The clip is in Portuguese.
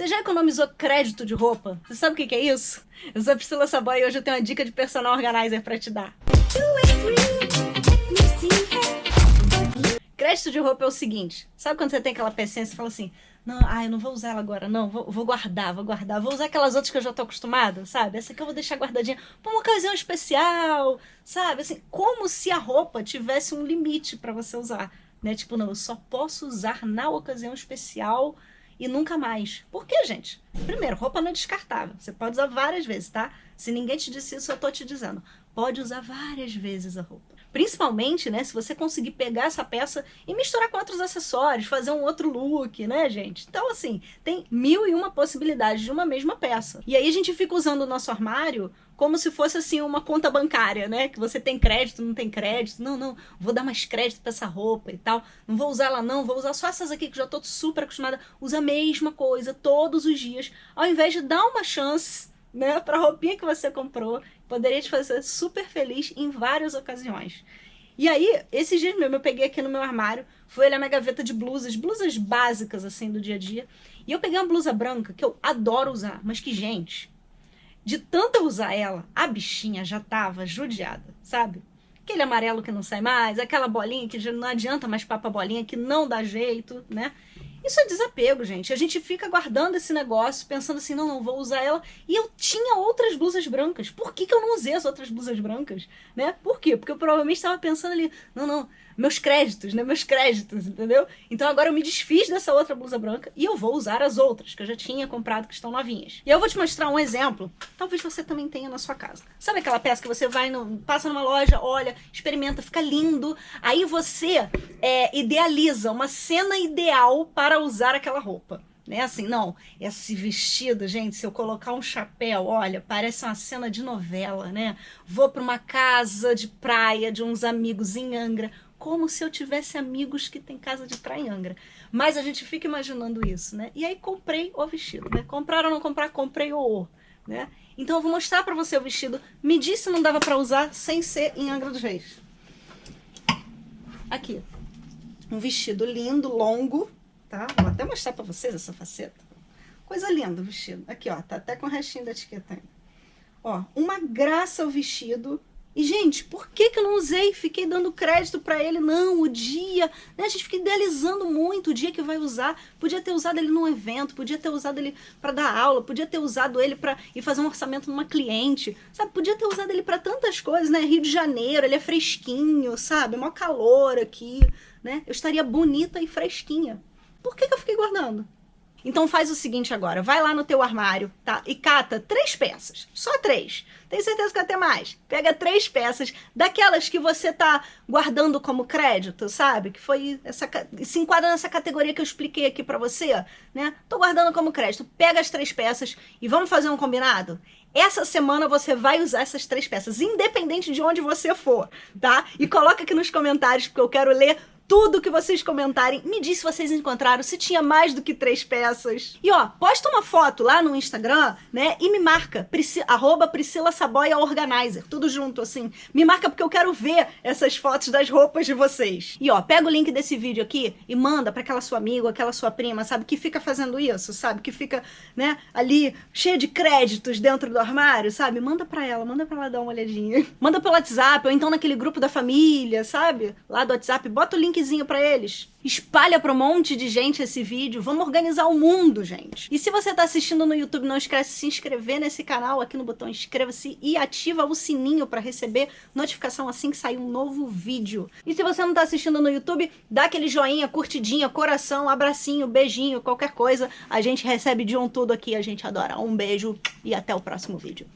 Você já economizou crédito de roupa? Você sabe o que é isso? Eu sou a Priscila Saboy e hoje eu tenho uma dica de personal organizer pra te dar. Crédito de roupa é o seguinte, sabe quando você tem aquela pecinha e fala assim, não, ah, eu não vou usar ela agora, não, vou, vou, guardar, vou guardar, vou usar aquelas outras que eu já tô acostumada, sabe? Essa aqui eu vou deixar guardadinha pra uma ocasião especial, sabe? Assim, como se a roupa tivesse um limite para você usar, né? Tipo, não, eu só posso usar na ocasião especial e nunca mais. Por quê, gente? Primeiro, roupa não é descartável. Você pode usar várias vezes, tá? Se ninguém te disse isso, eu tô te dizendo. Pode usar várias vezes a roupa. Principalmente, né, se você conseguir pegar essa peça e misturar com outros acessórios, fazer um outro look, né, gente? Então, assim, tem mil e uma possibilidades de uma mesma peça. E aí a gente fica usando o nosso armário como se fosse, assim, uma conta bancária, né? Que você tem crédito, não tem crédito. Não, não, vou dar mais crédito pra essa roupa e tal. Não vou usar ela não, vou usar só essas aqui que já tô super acostumada. Usa a mesma coisa todos os dias, ao invés de dar uma chance né, pra roupinha que você comprou, poderia te fazer super feliz em várias ocasiões. E aí, esses dias mesmo, eu peguei aqui no meu armário, fui olhar minha gaveta de blusas, blusas básicas, assim, do dia a dia, e eu peguei uma blusa branca, que eu adoro usar, mas que, gente, de tanto usar ela, a bichinha já tava judiada, sabe? Aquele amarelo que não sai mais, aquela bolinha que já não adianta mais papa bolinha, que não dá jeito, né? Isso é desapego, gente. A gente fica guardando esse negócio, pensando assim, não, não vou usar ela. E eu tinha outras blusas brancas. Por que, que eu não usei as outras blusas brancas? Né? Por quê? Porque eu provavelmente estava pensando ali, não, não, meus créditos, né? Meus créditos, entendeu? Então agora eu me desfiz dessa outra blusa branca e eu vou usar as outras que eu já tinha comprado que estão novinhas. E eu vou te mostrar um exemplo, talvez você também tenha na sua casa. Sabe aquela peça que você vai, no, passa numa loja, olha, experimenta, fica lindo, aí você é, idealiza uma cena ideal para usar aquela roupa né? Assim, não, esse vestido, gente, se eu colocar um chapéu, olha, parece uma cena de novela, né? Vou para uma casa de praia de uns amigos em Angra como se eu tivesse amigos que tem casa de praia em Angra. Mas a gente fica imaginando isso, né? E aí comprei o vestido, né? Comprar ou não comprar, comprei o, né? Então eu vou mostrar pra você o vestido. Me disse se não dava pra usar sem ser em Angra dos Reis. Aqui. Um vestido lindo, longo, tá? Vou até mostrar pra vocês essa faceta. Coisa linda o vestido. Aqui, ó, tá até com o restinho da etiqueta ainda. Ó, uma graça o vestido, e, gente, por que, que eu não usei? Fiquei dando crédito para ele. Não, o dia, né? A gente fica idealizando muito o dia que vai usar. Podia ter usado ele num evento, podia ter usado ele para dar aula, podia ter usado ele para ir fazer um orçamento numa cliente, sabe? Podia ter usado ele para tantas coisas, né? Rio de Janeiro, ele é fresquinho, sabe? Mó calor aqui, né? Eu estaria bonita e fresquinha. Por que, que eu fiquei guardando? Então faz o seguinte agora, vai lá no teu armário, tá? E cata três peças, só três. Tem certeza que até mais. Pega três peças, daquelas que você tá guardando como crédito, sabe? Que foi essa se enquadra nessa categoria que eu expliquei aqui pra você, né? Tô guardando como crédito. Pega as três peças e vamos fazer um combinado? Essa semana você vai usar essas três peças, independente de onde você for, tá? E coloca aqui nos comentários, porque eu quero ler tudo que vocês comentarem. Me diz se vocês encontraram, se tinha mais do que três peças. E ó, posta uma foto lá no Instagram, né? E me marca, Prisci arroba Priscila Saboia Organizer, tudo junto assim. Me marca porque eu quero ver essas fotos das roupas de vocês. E ó, pega o link desse vídeo aqui e manda pra aquela sua amiga, aquela sua prima, sabe? Que fica fazendo isso, sabe? Que fica, né, ali cheia de créditos dentro do armário, sabe? Manda pra ela, manda pra ela dar uma olhadinha. Manda pelo WhatsApp ou então naquele grupo da família, sabe? Lá do WhatsApp, bota o link linkzinho para eles. Espalha para um monte de gente esse vídeo. Vamos organizar o mundo, gente. E se você está assistindo no YouTube, não esquece de se inscrever nesse canal aqui no botão inscreva-se e ativa o sininho para receber notificação assim que sair um novo vídeo. E se você não está assistindo no YouTube, dá aquele joinha, curtidinha, coração, abracinho, beijinho, qualquer coisa. A gente recebe de um tudo aqui, a gente adora. Um beijo e até o próximo vídeo.